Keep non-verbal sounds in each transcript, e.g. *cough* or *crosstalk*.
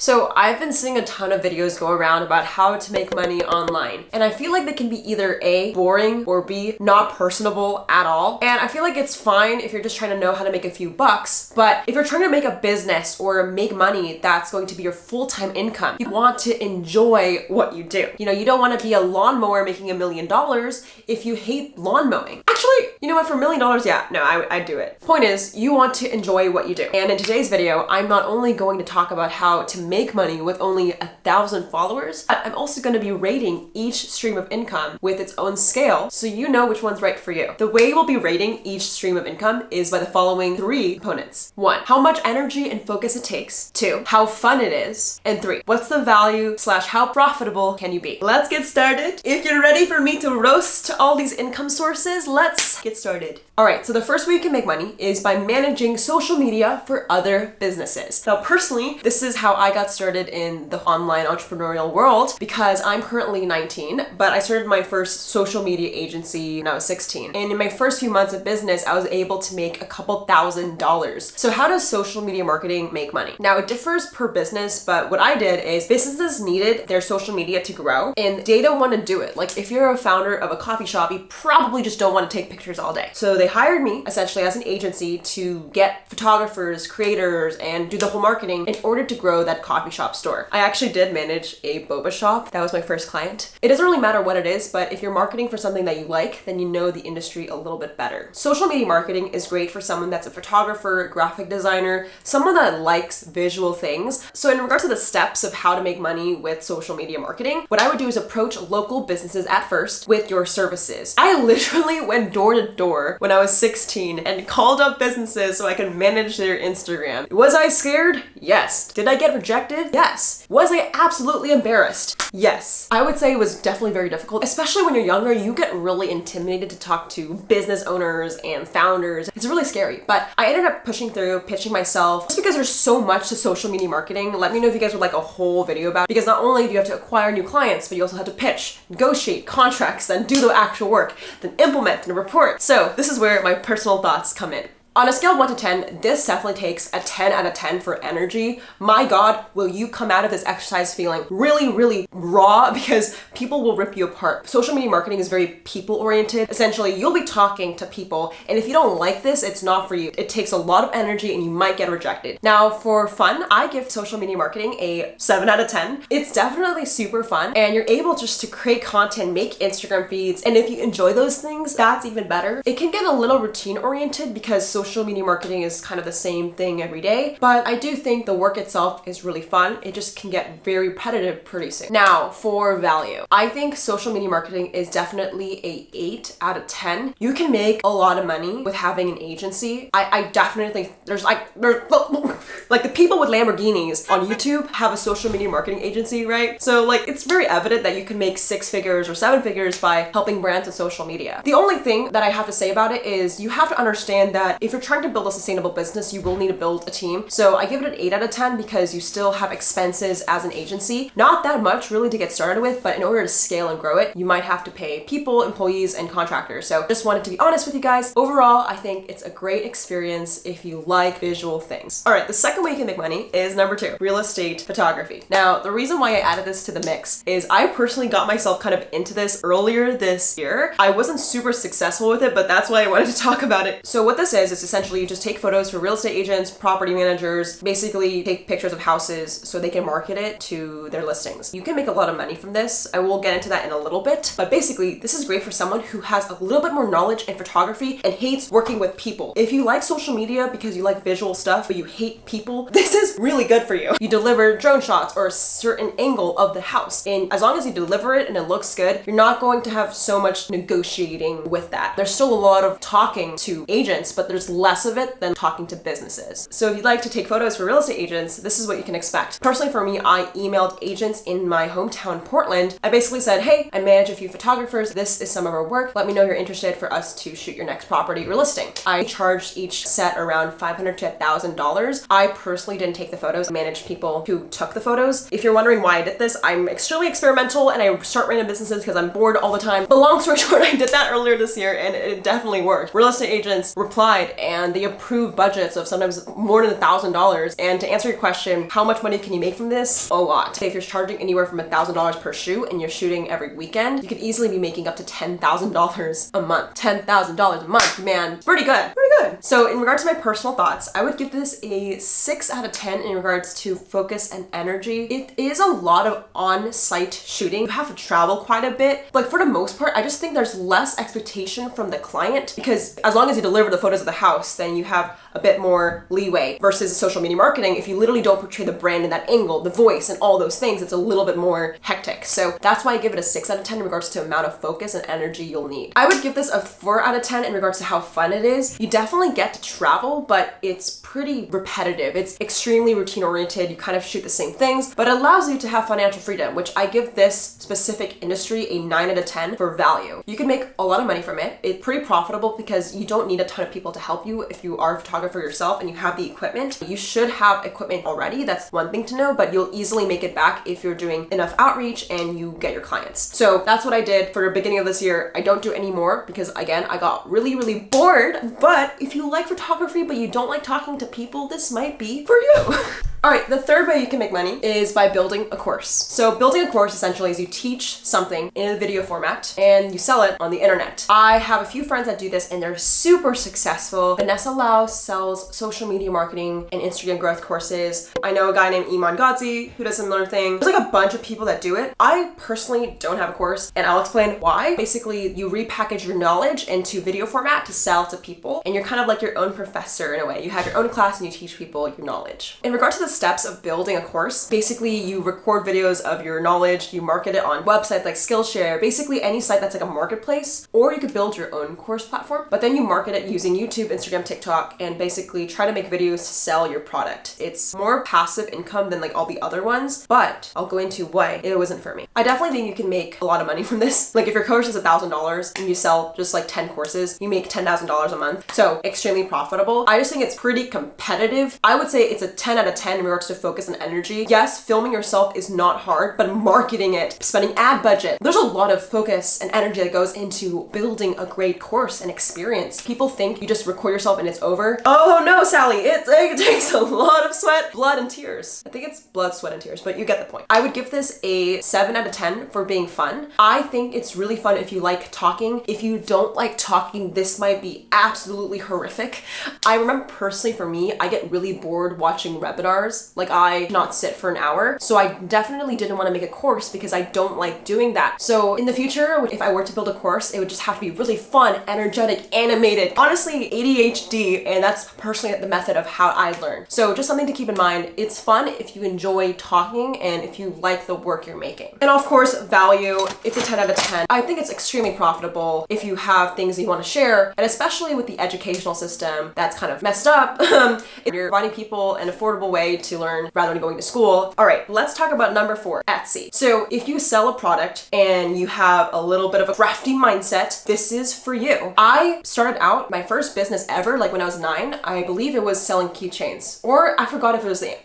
So I've been seeing a ton of videos go around about how to make money online. And I feel like they can be either A, boring, or B, not personable at all. And I feel like it's fine if you're just trying to know how to make a few bucks. But if you're trying to make a business or make money that's going to be your full-time income, you want to enjoy what you do. You know, you don't want to be a lawnmower making a million dollars if you hate lawn mowing. Actually, you know what, for a million dollars, yeah, no, I, I'd do it. Point is, you want to enjoy what you do. And in today's video, I'm not only going to talk about how to make money with only a thousand followers, I'm also going to be rating each stream of income with its own scale so you know which one's right for you. The way we'll be rating each stream of income is by the following three components. One, how much energy and focus it takes. Two, how fun it is. And three, what's the value slash how profitable can you be? Let's get started. If you're ready for me to roast all these income sources, let's get started. All right, so the first way you can make money is by managing social media for other businesses. Now, personally, this is how I got started in the online entrepreneurial world because I'm currently 19, but I started my first social media agency when I was 16. And in my first few months of business, I was able to make a couple thousand dollars. So how does social media marketing make money? Now, it differs per business, but what I did is businesses needed their social media to grow and they don't want to do it. Like if you're a founder of a coffee shop, you probably just don't want to take pictures all day. So they hired me essentially as an agency to get photographers, creators, and do the whole marketing in order to grow that coffee shop store. I actually did manage a boba shop. That was my first client. It doesn't really matter what it is, but if you're marketing for something that you like, then you know the industry a little bit better. Social media marketing is great for someone that's a photographer, graphic designer, someone that likes visual things. So in regards to the steps of how to make money with social media marketing, what I would do is approach local businesses at first with your services. I *laughs* literally went door to door when I was 16 and called up businesses so I could manage their Instagram. Was I scared? Yes. Did I get rejected? Yes. Was I absolutely embarrassed? Yes. I would say it was definitely very difficult, especially when you're younger, you get really intimidated to talk to business owners and founders. It's really scary, but I ended up pushing through, pitching myself, just because there's so much to social media marketing. Let me know if you guys would like a whole video about it, because not only do you have to acquire new clients, but you also have to pitch, negotiate contracts, then do the actual work, then implement and report. So this is where my personal thoughts come in. On a scale of 1 to 10, this definitely takes a 10 out of 10 for energy. My god, will you come out of this exercise feeling really, really raw *laughs* because people will rip you apart. Social media marketing is very people-oriented. Essentially, you'll be talking to people, and if you don't like this, it's not for you. It takes a lot of energy and you might get rejected. Now, for fun, I give social media marketing a 7 out of 10. It's definitely super fun, and you're able just to create content, make Instagram feeds, and if you enjoy those things, that's even better. It can get a little routine-oriented because social media marketing is kind of the same thing every day, but I do think the work itself is really fun. It just can get very repetitive pretty soon. Now, for value. I think social media marketing is definitely a 8 out of 10. You can make a lot of money with having an agency. I, I definitely there's like, there's, *laughs* like the people with Lamborghinis on YouTube have a social media marketing agency, right? So like, it's very evident that you can make six figures or seven figures by helping brands on social media. The only thing that I have to say about it is you have to understand that if if you're trying to build a sustainable business, you will need to build a team. So I give it an 8 out of 10 because you still have expenses as an agency. Not that much really to get started with, but in order to scale and grow it, you might have to pay people, employees, and contractors. So just wanted to be honest with you guys. Overall, I think it's a great experience if you like visual things. All right, the second way you can make money is number two, real estate photography. Now, the reason why I added this to the mix is I personally got myself kind of into this earlier this year. I wasn't super successful with it, but that's why I wanted to *laughs* talk about it. So what this is, is essentially you just take photos for real estate agents, property managers, basically take pictures of houses so they can market it to their listings. You can make a lot of money from this. I will get into that in a little bit, but basically this is great for someone who has a little bit more knowledge in photography and hates working with people. If you like social media because you like visual stuff, but you hate people, *laughs* this is really good for you. You deliver drone shots or a certain angle of the house. And as long as you deliver it and it looks good, you're not going to have so much negotiating with that. There's still a lot of talking to agents, but there's less of it than talking to businesses. So if you'd like to take photos for real estate agents, this is what you can expect. Personally for me, I emailed agents in my hometown, Portland. I basically said, hey, I manage a few photographers. This is some of our work. Let me know you're interested for us to shoot your next property or listing. I charged each set around 500 to $1,000. I personally didn't take the photos. I managed people who took the photos. If you're wondering why I did this, I'm extremely experimental and I start random businesses because I'm bored all the time. But long story *laughs* short, I did that earlier this year and it definitely worked. Real estate agents replied and they approve budgets of sometimes more than a thousand dollars. And to answer your question, how much money can you make from this? A lot. If you're charging anywhere from a thousand dollars per shoot and you're shooting every weekend, you could easily be making up to ten thousand dollars a month. Ten thousand dollars a month, man, pretty good, pretty good. So in regards to my personal thoughts, I would give this a six out of ten in regards to focus and energy. It is a lot of on-site shooting. You have to travel quite a bit, but for the most part, I just think there's less expectation from the client because as long as you deliver the photos of the house, then you have a bit more leeway versus social media marketing. If you literally don't portray the brand in that angle, the voice and all those things, it's a little bit more hectic. So that's why I give it a six out of 10 in regards to amount of focus and energy you'll need. I would give this a four out of 10 in regards to how fun it is. You definitely get to travel, but it's pretty repetitive. It's extremely routine oriented. You kind of shoot the same things, but it allows you to have financial freedom, which I give this specific industry a nine out of 10 for value. You can make a lot of money from it. It's pretty profitable because you don't need a ton of people to help you if you are a photographer yourself and you have the equipment, you should have equipment already. That's one thing to know, but you'll easily make it back if you're doing enough outreach and you get your clients. So that's what I did for the beginning of this year. I don't do anymore because again, I got really, really bored. But if you like photography, but you don't like talking to people, this might be for you. *laughs* All right, the third way you can make money is by building a course. So building a course essentially is you teach something in a video format and you sell it on the internet. I have a few friends that do this and they're super successful. Vanessa Lau sells social media marketing and Instagram growth courses. I know a guy named Iman Gadzhi who does similar thing. There's like a bunch of people that do it. I personally don't have a course and I'll explain why. Basically, you repackage your knowledge into video format to sell to people and you're kind of like your own professor in a way. You have your own class and you teach people your knowledge. In regards to the steps of building a course. Basically, you record videos of your knowledge, you market it on websites like Skillshare, basically any site that's like a marketplace, or you could build your own course platform, but then you market it using YouTube, Instagram, TikTok, and basically try to make videos to sell your product. It's more passive income than like all the other ones, but I'll go into why it wasn't for me. I definitely think you can make a lot of money *laughs* from this. Like if your course is a thousand dollars and you sell just like 10 courses, you make $10,000 a month. So extremely profitable. I just think it's pretty competitive. I would say it's a 10 out of 10 in regards to focus and energy. Yes, filming yourself is not hard, but marketing it, spending ad budget, there's a lot of focus and energy that goes into building a great course and experience. People think you just record yourself and it's over. Oh no, Sally, it, it takes a lot of sweat, blood, and tears. I think it's blood, sweat, and tears, but you get the point. I would give this a 7 out of 10 for being fun. I think it's really fun if you like talking. If you don't like talking, this might be absolutely horrific. I remember personally for me, I get really bored watching webinars like I not sit for an hour. So I definitely didn't want to make a course because I don't like doing that. So in the future, if I were to build a course, it would just have to be really fun, energetic, animated. Honestly, ADHD, and that's personally the method of how I learn. So just something to keep in mind. It's fun if you enjoy talking and if you like the work you're making. And of course, value, it's a 10 out of 10. I think it's extremely profitable if you have things you want to share, and especially with the educational system that's kind of messed up, *laughs* um, if you're finding people an affordable way to learn rather than going to school. All right, let's talk about number four, Etsy. So if you sell a product and you have a little bit of a crafty mindset, this is for you. I started out my first business ever, like when I was nine, I believe it was selling keychains, or I forgot if it was the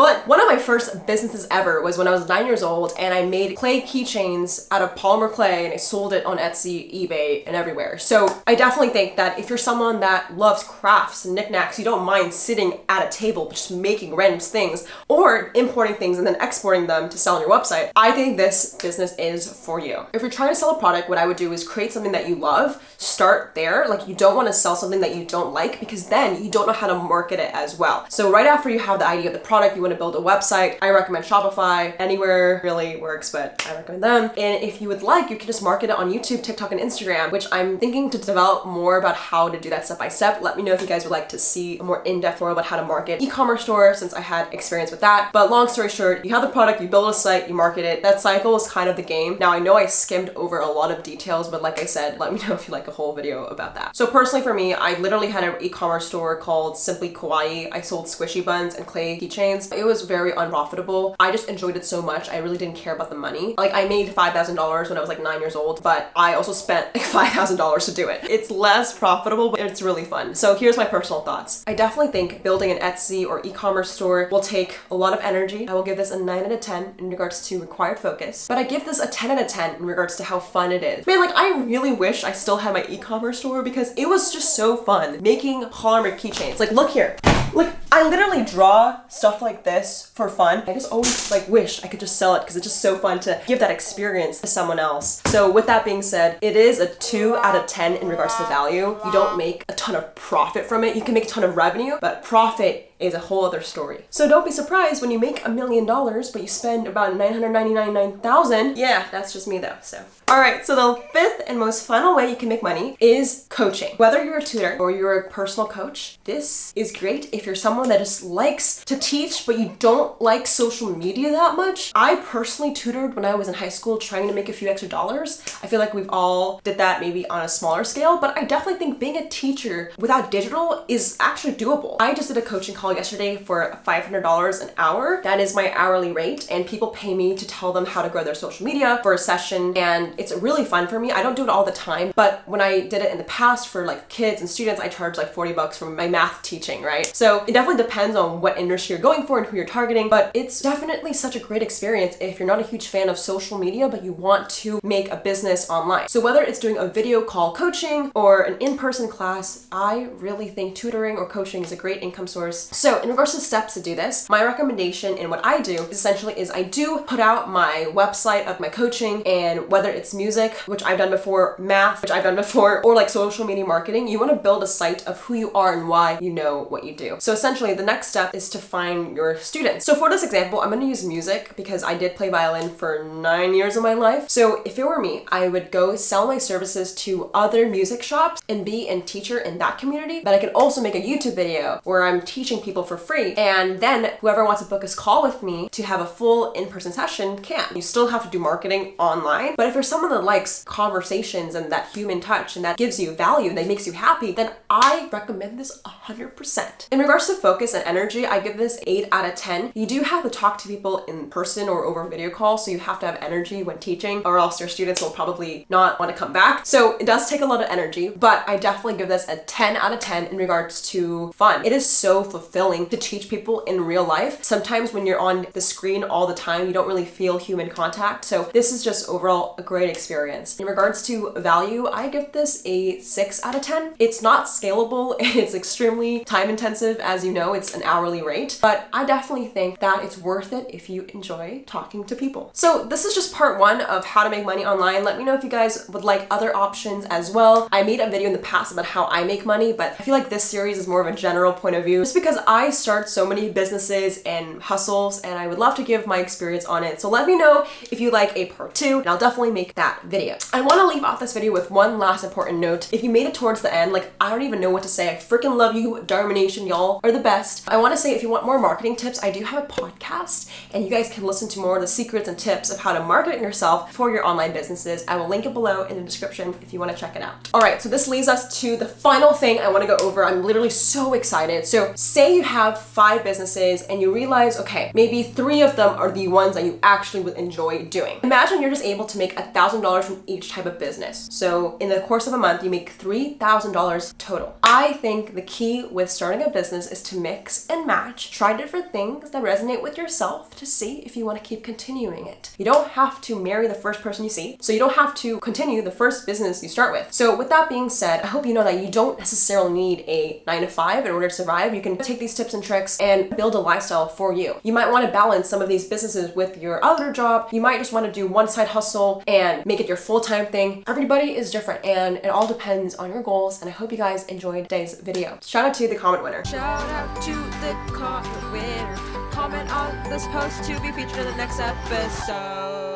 well, one of my first businesses ever was when I was nine years old and I made clay keychains out of polymer clay and I sold it on Etsy, eBay, and everywhere. So I definitely think that if you're someone that loves crafts and knickknacks, you don't mind sitting at a table just making random things or importing things and then exporting them to sell on your website, I think this business is for you. If you're trying to sell a product, what I would do is create something that you love, start there. Like you don't want to sell something that you don't like because then you don't know how to market it as well. So right after you have the idea of the product, you want to build a website, I recommend Shopify. Anywhere really works, but I recommend them. And if you would like, you can just market it on YouTube, TikTok, and Instagram, which I'm thinking to develop more about how to do that step by step. Let me know if you guys would like to see a more in-depth tutorial about how to market e-commerce store since I had experience with that. But long story short, you have the product, you build a site, you market it. That cycle is kind of the game. Now I know I skimmed over a lot of details, but like I said, let me know if you like a whole video about that. So personally for me, I literally had an e-commerce store called Simply Kawaii. I sold squishy buns and clay keychains it was very unprofitable. I just enjoyed it so much. I really didn't care about the money. Like I made $5,000 when I was like nine years old, but I also spent like *laughs* $5,000 to do it. It's less profitable, but it's really fun. So here's my personal thoughts. I definitely think building an Etsy or e-commerce store will take a lot of energy. I will give this a 9 out of 10 in regards to required focus, but I give this a 10 out of 10 in regards to how fun it is. Man, like I really wish I still had my e-commerce store because it was just so fun making polymer keychains. Like look here. Like, I literally draw stuff like this for fun. I just always like wish I could just sell it because it's just so fun to give that experience to someone else. So with that being said, it is a two out of 10 in regards to value. You don't make a ton of profit from it. You can make a ton of revenue, but profit is a whole other story. So don't be surprised when you make a million dollars, but you spend about 999,000. Yeah, that's just me though, so. All right, so the fifth and most final way you can make money is coaching. Whether you're a tutor or you're a personal coach, this is great if you're someone that just likes to teach, but you don't like social media that much. I personally tutored when I was in high school trying to make a few extra dollars. I feel like we've all did that maybe on a smaller scale, but I definitely think being a teacher without digital is actually doable. I just did a coaching call yesterday for $500 an hour. That is my hourly rate and people pay me to tell them how to grow their social media for a session and it's really fun for me. I don't do it all the time, but when I did it in the past for like kids and students, I charge like 40 bucks for my math teaching, right? So it definitely depends on what industry you're going for and who you're targeting, but it's definitely such a great experience if you're not a huge fan of social media, but you want to make a business online. So whether it's doing a video call coaching or an in-person class, I really think tutoring or coaching is a great income source. So in regards to steps to do this, my recommendation in what I do essentially is I do put out my website of my coaching and whether it's music, which I've done before, math, which I've done before, or like social media marketing, you want to build a site of who you are and why you know what you do. So essentially the next step is to find your students. So for this example, I'm going to use music because I did play violin for nine years of my life. So if it were me, I would go sell my services to other music shops and be a teacher in that community. But I could also make a YouTube video where I'm teaching people for free. And then whoever wants to book a call with me to have a full in-person session can. You still have to do marketing online. But if you're someone that likes conversations and that human touch and that gives you value, and that makes you happy, then I recommend this 100%. In regards to focus and energy, I give this 8 out of 10. You do have to talk to people in person or over video call, so you have to have energy when teaching or else your students will probably not want to come back. So it does take a lot of energy, but I definitely give this a 10 out of 10 in regards to fun. It is so fulfilling to teach people in real life. Sometimes when you're on the screen all the time, you don't really feel human contact. So this is just overall a great experience. In regards to value, I give this a 6 out of 10. It's not scalable. *laughs* It's extremely time intensive. As you know, it's an hourly rate, but I definitely think that it's worth it if you enjoy talking to people. So this is just part one of how to make money online. Let me know if you guys would like other options as well. I made a video in the past about how I make money, but I feel like this series is more of a general point of view just because I start so many businesses and hustles and I would love to give my experience on it. So let me know if you like a part two and I'll definitely make that video. I want to leave off this video with one last important note. If you made it towards the end, like I don't even know what to say. I freaking love you, Dharma Nation. Y'all are the best. I want to say if you want more marketing tips, I do have a podcast and you guys can listen to more of the secrets and tips of how to market yourself for your online businesses. I will link it below in the description if you want to check it out. All right, so this leads us to the final thing I want to go over. I'm literally so excited. So say you have five businesses and you realize, okay, maybe three of them are the ones that you actually would enjoy doing. Imagine you're just able to make a $1,000 from each type of business. So in the course of a month, you make $3,000 total. I think the key with starting a business is to mix and match, try different things that resonate with yourself to see if you want to keep continuing it. You don't have to marry the first person you see, so you don't have to continue the first business you start with. So with that being said, I hope you know that you don't necessarily need a nine to five in order to survive. You can take these tips and tricks and build a lifestyle for you. You might want to balance some of these businesses with your other job. You might just want to do one side hustle and make it your full-time thing. Everybody is different and it all depends on your goals. And I hope you guys enjoyed today's video. Shout out to the comment winner. Shout out to the comment winner. Comment on this post to be featured in the next episode.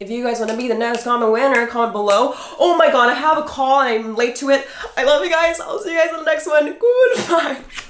If you guys want to be the next comment winner, comment below. Oh my god, I have a call and I'm late to it. I love you guys. I'll see you guys in the next one. Goodbye. *laughs*